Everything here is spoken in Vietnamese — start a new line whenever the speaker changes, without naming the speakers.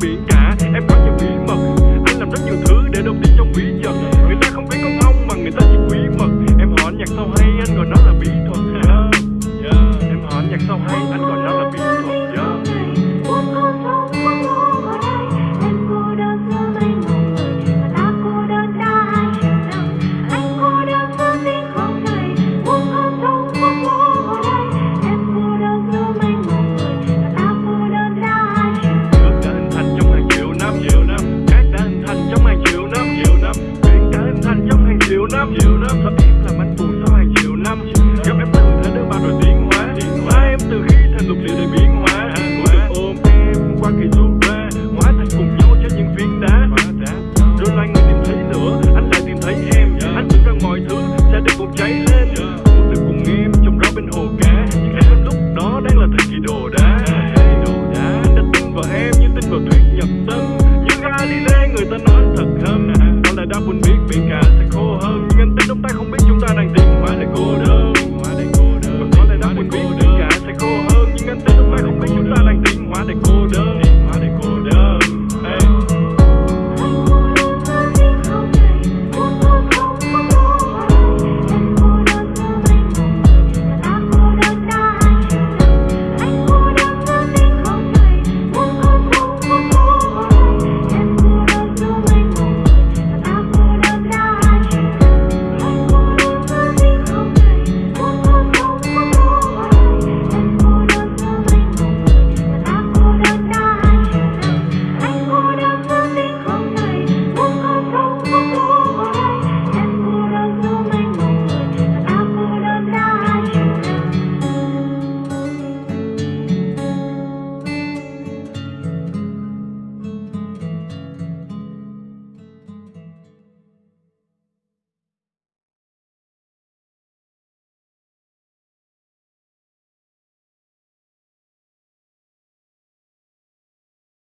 be năm nhiều năm Và em làm anh buồn sau hàng triệu năm. Gặp em từ thế đơn bà rồi tiến hóa Hóa em từ khi thành lục địa đầy biến